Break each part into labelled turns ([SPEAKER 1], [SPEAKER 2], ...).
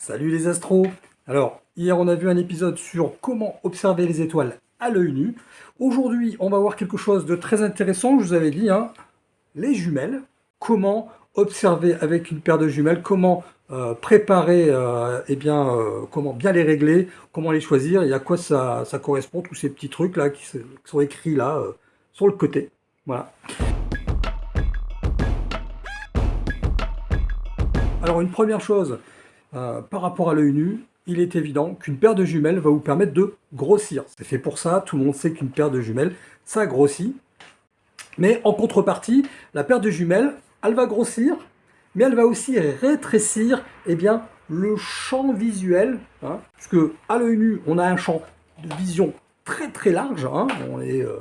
[SPEAKER 1] Salut les astros Alors, hier on a vu un épisode sur comment observer les étoiles à l'œil nu. Aujourd'hui, on va voir quelque chose de très intéressant, je vous avais dit, hein, les jumelles. Comment observer avec une paire de jumelles, comment euh, préparer, euh, eh bien, euh, comment bien les régler, comment les choisir, et à quoi ça, correspond, tous ces petits trucs là qui, sont écrits là, sur le côté. Voilà. Alors une première chose, euh, par rapport à l'œil nu, il est évident qu'une paire de jumelles va vous permettre de grossir. C'est fait pour ça, tout le monde sait qu'une paire de jumelles, ça grossit. Mais en contrepartie, la paire de jumelles, elle va grossir, mais elle va aussi rétrécir eh bien, le champ visuel. Hein, parce que à l'œil nu, on a un champ de vision très très large. Hein, on, est, euh,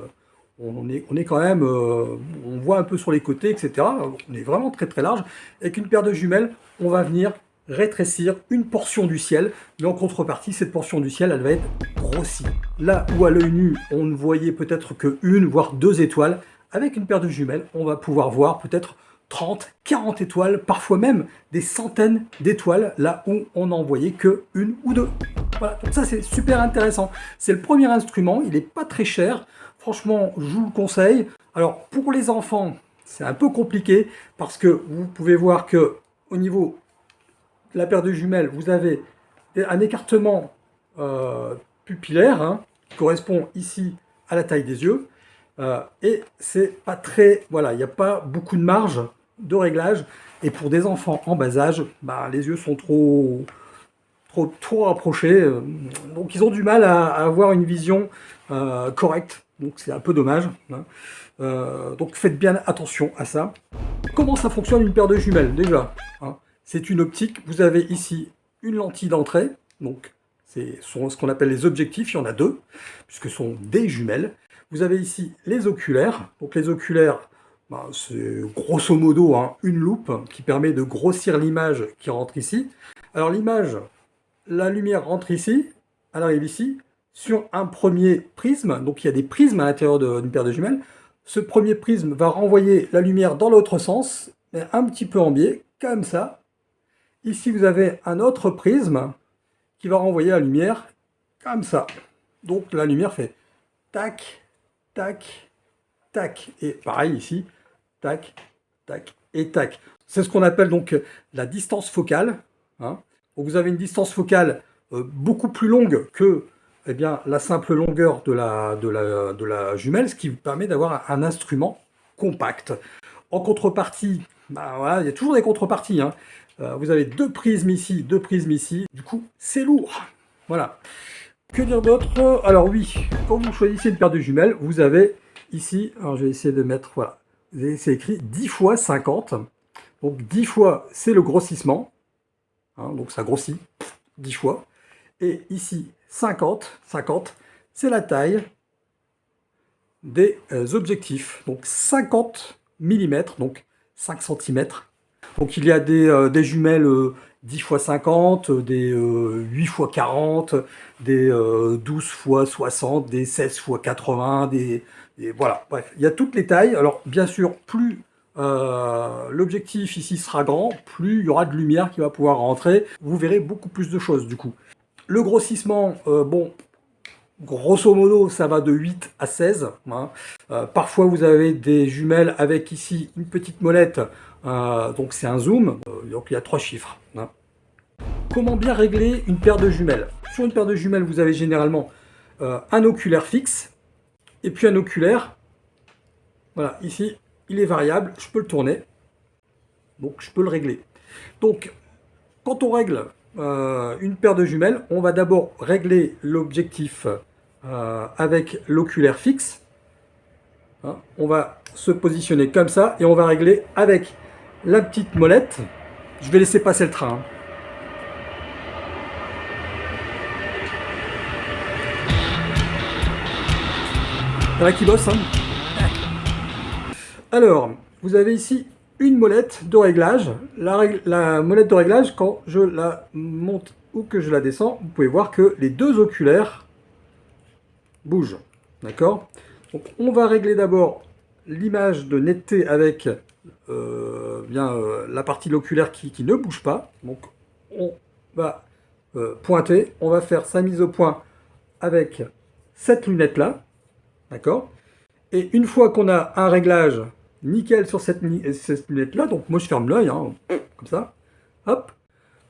[SPEAKER 1] on, est, on est quand même, euh, on voit un peu sur les côtés, etc. On est vraiment très très large. Avec une paire de jumelles, on va venir rétrécir une portion du ciel, mais en contrepartie, cette portion du ciel, elle va être grossie. Là où à l'œil nu, on ne voyait peut-être que une, voire deux étoiles, avec une paire de jumelles, on va pouvoir voir peut-être 30, 40 étoiles, parfois même des centaines d'étoiles, là où on n'en voyait que une ou deux. Voilà, ça c'est super intéressant. C'est le premier instrument, il n'est pas très cher. Franchement, je vous le conseille. Alors pour les enfants, c'est un peu compliqué parce que vous pouvez voir que au niveau la paire de jumelles, vous avez un écartement euh, pupillaire hein, qui correspond ici à la taille des yeux. Euh, et c'est pas très... Voilà, il n'y a pas beaucoup de marge de réglage. Et pour des enfants en bas âge, bah, les yeux sont trop, trop, rapprochés. Euh, donc ils ont du mal à, avoir une vision correcte. Donc c'est un peu dommage. Hein. donc faites bien attention à ça. Comment ça fonctionne une paire de jumelles déjà hein? C'est une optique. Vous avez ici une lentille d'entrée, donc c'est ce qu'on appelle les objectifs, il y en a deux, puisque ce sont des jumelles. Vous avez ici les oculaires. Donc les oculaires, ben, c'est grosso modo hein, une loupe qui permet de grossir l'image qui rentre ici. Alors l'image, la lumière rentre ici, elle arrive ici, sur un premier prisme. Donc il y a des prismes à l'intérieur d'une paire de jumelles. Ce premier prisme va renvoyer la lumière dans l'autre sens, un petit peu en biais, comme ça. Ici, vous avez un autre prisme qui va renvoyer la lumière comme ça. Donc la lumière fait tac, tac, tac. Et pareil ici, tac, tac et tac. C'est ce qu'on appelle donc la distance focale. Hein. vous avez une distance focale euh, beaucoup plus longue que eh bien, la simple longueur de la, de, la, de la jumelle, ce qui vous permet d'avoir un instrument compact. En contrepartie, bah, il y a toujours des contreparties. Hein. Euh, vous avez deux prismes ici, deux prismes ici. Du coup, c'est lourd. Voilà. Que dire d'autre? Alors oui, quand vous choisissez une paire de jumelles, vous avez ici, alors je vais essayer de mettre, voilà, c'est écrit 10 fois 50. Donc 10 fois, c'est le grossissement. Hein, donc ça grossit 10 fois. Et ici, 50, 50, c'est la taille des euh, objectifs. Donc 50 mm, donc 5 cm donc il y a des, euh, jumelles 10 x 50, des 8 x 40, des 12 x 60, des 16 x 80, des, voilà, bref, il y a toutes les tailles. Alors bien sûr, plus euh, l'objectif ici sera grand, plus il y aura de lumière qui va pouvoir rentrer. Vous verrez beaucoup plus de choses du coup. Le grossissement, euh, bon, grosso modo, ça va de 8 à 16. Hein. parfois, vous avez des jumelles avec ici une petite molette euh, donc c'est un zoom, euh, donc il y a trois chiffres. Hein. Comment bien régler une paire de jumelles? Sur une paire de jumelles, vous avez généralement euh, un oculaire fixe, et puis un oculaire, voilà, ici, il est variable, je peux le tourner, donc je peux le régler. Donc, quand on règle une paire de jumelles, on va d'abord régler l'objectif avec l'oculaire fixe. Hein. on va se positionner comme ça, et on va régler avec la petite molette. Je vais laisser passer le train. Là qui bosse, hein Alors, vous avez ici une molette de réglage. La, la, molette de réglage, quand je la monte ou que je la descends, vous pouvez voir que les deux oculaires bougent. D'accord? Donc, on va régler d'abord l'image de netteté avec bien, euh, la partie loculaire qui, ne bouge pas. Donc on va pointer. On va faire sa mise au point avec cette lunette-là. D'accord? Et une fois qu'on a un réglage nickel sur cette, lunette-là, donc moi je ferme l'œil, hein, comme ça, hop,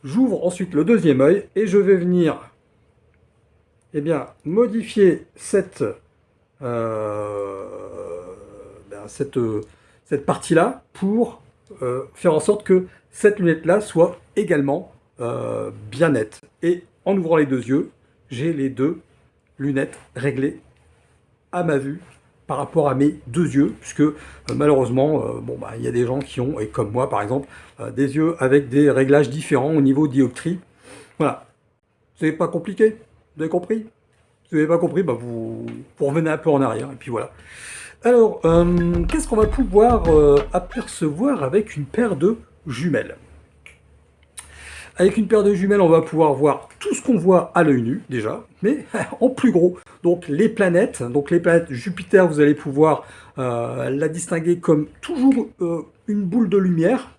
[SPEAKER 1] j'ouvre ensuite le deuxième œil et je vais venir eh bien, modifier cette, euh, ben, cette, cette partie-là pour euh, faire en sorte que cette lunette-là soit également euh, bien nette. Et en ouvrant les deux yeux, j'ai les deux lunettes réglées à ma vue par rapport à mes deux yeux, puisque euh, malheureusement, bon, bah, il y a des gens qui ont, et comme moi par exemple, des yeux avec des réglages différents au niveau dioptrie. Voilà. C'est pas compliqué Vous avez compris? Si vous n'avez pas compris, bah, vous, vous, revenez un peu en arrière, et puis voilà. Alors, qu'est-ce qu'on va pouvoir apercevoir avec une paire de jumelles? Avec une paire de jumelles, on va pouvoir voir tout ce qu'on voit à l'œil nu, déjà, mais en plus gros. Donc les planètes, donc les planètes Jupiter, vous allez pouvoir euh, la distinguer comme toujours euh, une boule de lumière.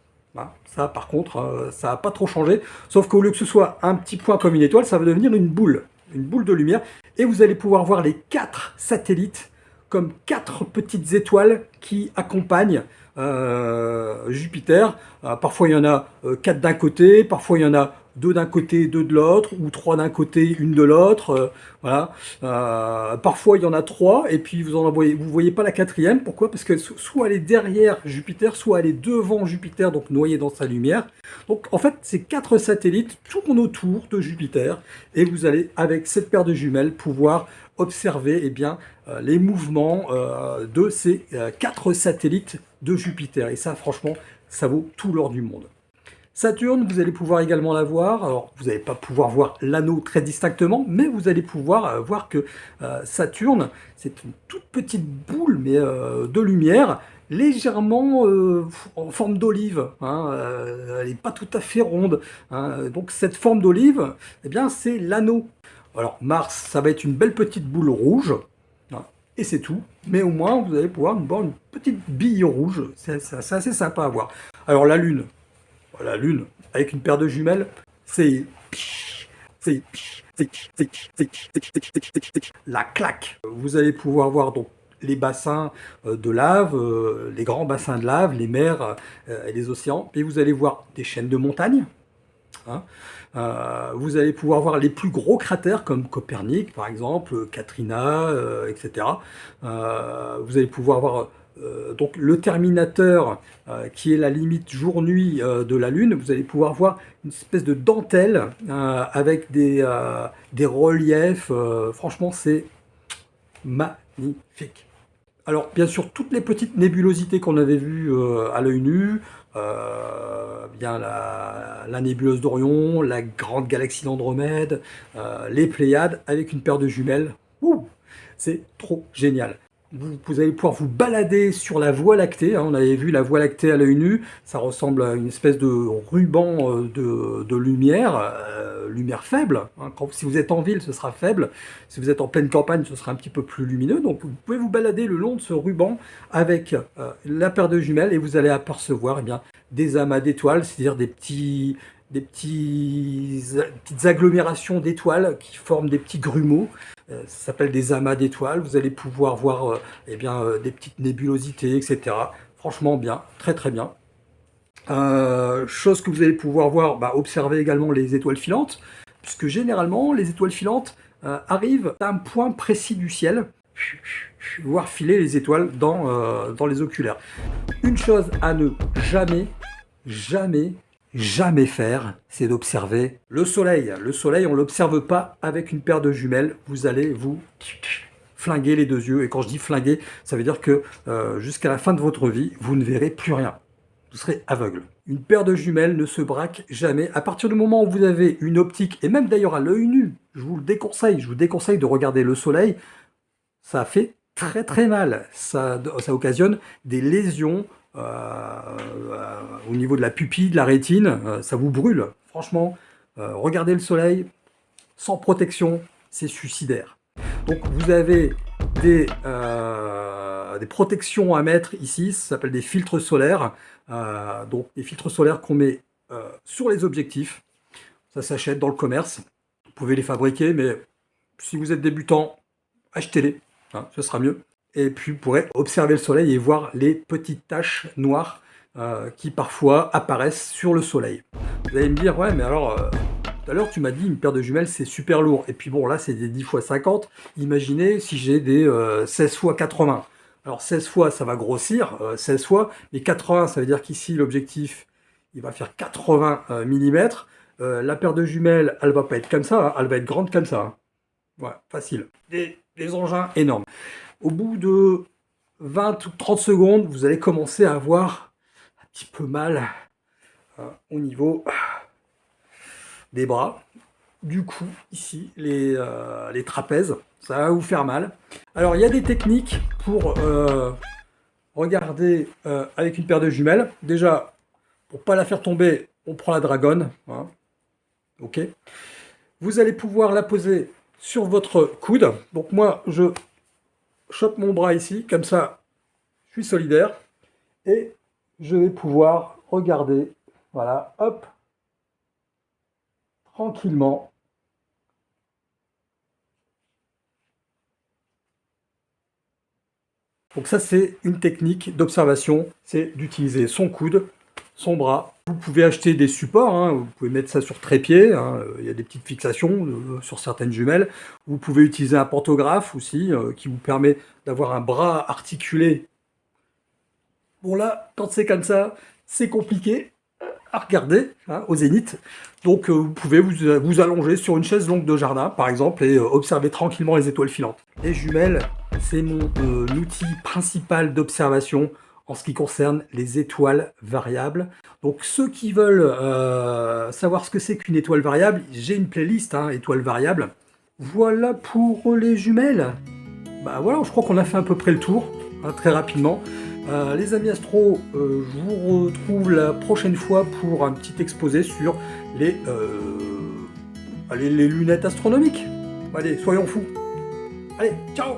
[SPEAKER 1] Ça, par contre, euh, ça n'a pas trop changé. Sauf qu'au lieu que ce soit un petit point comme une étoile, ça va devenir une boule, une boule de lumière. Et vous allez pouvoir voir les quatre satellites comme quatre petites étoiles qui accompagnent euh, Jupiter. Euh, parfois il y en a euh, quatre d'un côté, parfois il y en a deux d'un côté, deux de l'autre, ou trois d'un côté, une de l'autre. voilà. parfois il y en a trois, et puis vous en voyez, voyez pas la quatrième. Pourquoi? Parce que soit elle est derrière Jupiter, soit elle est devant Jupiter, donc noyée dans sa lumière. Donc en fait, ces quatre satellites tournent autour de Jupiter, et vous allez avec cette paire de jumelles pouvoir observer eh bien, euh, les mouvements euh, de ces euh, quatre satellites de Jupiter. Et ça, franchement, ça vaut tout l'or du monde. Saturne, vous allez pouvoir également la voir. Alors, vous n'allez pas pouvoir voir l'anneau très distinctement, mais vous allez pouvoir voir que Saturne, c'est une toute petite boule mais de lumière, légèrement en forme d'olive. Hein, elle n'est pas tout à fait ronde. Hein. Donc, cette forme d'olive, eh bien, c'est l'anneau alors Mars, ça va être une belle petite boule rouge, hein, et c'est tout. Mais au moins, vous allez pouvoir voir une petite bille rouge. C'est assez sympa à voir. Alors la Lune, la Lune, avec une paire de jumelles, c'est... La claque. Vous allez pouvoir voir donc les bassins euh, de lave, euh, les grands bassins de lave, les mers euh, et les océans. Et vous allez voir des chaînes de montagnes, Hein. Euh, vous allez pouvoir voir les plus gros cratères comme Copernic par exemple, Katrina, euh, etc. Euh, vous allez pouvoir voir donc le Terminateur qui est la limite jour-nuit de la Lune. Vous allez pouvoir voir une espèce de dentelle avec des, reliefs. franchement, c'est magnifique. Alors, bien sûr, toutes les petites nébulosités qu'on avait vues à l'œil nu, euh, bien la, nébuleuse d'Orion, la grande galaxie d'Andromède, euh, les Pléiades, avec une paire de jumelles. C'est trop génial vous, allez pouvoir vous balader sur la Voie lactée. Hein. on avait vu la Voie lactée à l'œil nu. Ça ressemble à une espèce de ruban euh, de, lumière, euh, lumière faible. Hein. si vous êtes en ville, ce sera faible. Si vous êtes en pleine campagne, ce sera un petit peu plus lumineux. Donc vous pouvez vous balader le long de ce ruban avec euh, la paire de jumelles et vous allez apercevoir eh bien, des amas d'étoiles, c'est-à-dire des petits, des petites agglomérations d'étoiles qui forment des petits grumeaux. Euh, ça s'appelle des amas d'étoiles. Vous allez pouvoir voir euh, eh bien, euh, des petites nébulosités, etc. Franchement bien, très très bien. chose que vous allez pouvoir voir, bah, observer également les étoiles filantes, puisque généralement les étoiles filantes arrivent à un point précis du ciel, voir filer les étoiles dans, dans les oculaires. Une chose à ne jamais, jamais jamais faire, c'est d'observer le soleil. Le soleil, on ne l'observe pas avec une paire de jumelles. Vous allez vous flinguer les deux yeux. Et quand je dis flinguer, ça veut dire que euh, jusqu'à la fin de votre vie, vous ne verrez plus rien. Vous serez aveugle. Une paire de jumelles ne se braque jamais. À partir du moment où vous avez une optique, et même d'ailleurs à l'œil nu, je vous le déconseille, je vous déconseille de regarder le soleil, ça fait très très mal. Ça, occasionne des lésions euh, au niveau de la pupille, de la rétine, euh, ça vous brûle. Franchement, euh, regardez le soleil sans protection, c'est suicidaire. Donc vous avez des, des protections à mettre ici, ça s'appelle des filtres solaires. donc des filtres solaires qu'on met sur les objectifs. Ça s'achète dans le commerce. pouvez les fabriquer, mais si vous êtes débutant, achetez-les, hein, ce sera mieux. Et puis vous pourrez observer le soleil et voir les petites taches noires euh, qui parfois apparaissent sur le soleil. Vous allez me dire, ouais, mais alors, euh, tout à l'heure tu m'as dit une paire de jumelles c'est super lourd. Et puis bon, là c'est des 10 x 50. Imaginez si j'ai des 16 x 80. Alors 16 fois, ça va grossir, 16 fois, mais 80, ça veut dire qu'ici, l'objectif, il va faire 80 mm. la paire de jumelles, elle va pas être comme ça, hein. elle va être grande comme ça. Hein. Voilà, facile. Des, engins énormes. Au bout de 20 ou 30 secondes, vous allez commencer à avoir petit peu mal hein, au niveau des bras, du cou, ici, les, euh, les trapèzes ça va vous faire mal. Alors, il y a des techniques pour euh, regarder euh, avec une paire de jumelles. Déjà, pour pas la faire tomber, on prend la dragonne. Hein. Ok. Vous allez pouvoir la poser sur votre coude. Donc moi, je chope mon bras ici, comme ça, je suis solidaire. Et je vais pouvoir regarder, voilà, hop, tranquillement, Donc ça, c'est une technique d'observation, c'est d'utiliser son coude, son bras. Vous pouvez acheter des supports, hein. vous pouvez mettre ça sur trépied, hein. il y a des petites fixations euh, sur certaines jumelles. Vous pouvez utiliser un pantographe aussi, euh, qui vous permet d'avoir un bras articulé. Bon là, quand c'est comme ça, c'est compliqué à regarder hein, au zénith. Donc euh, vous pouvez vous, allonger sur une chaise longue de jardin, par exemple, et observer tranquillement les étoiles filantes. Les jumelles, c'est mon euh, outil principal d'observation en ce qui concerne les étoiles variables. Donc ceux qui veulent euh, savoir ce que c'est qu'une étoile variable, j'ai une playlist hein, étoiles variables. Voilà pour les jumelles. Bah voilà, je crois qu'on a fait à peu près le tour, hein, très rapidement. Euh, les amis astro, je vous retrouve la prochaine fois pour un petit exposé sur les, les lunettes astronomiques. Allez, soyons fous. Allez, ciao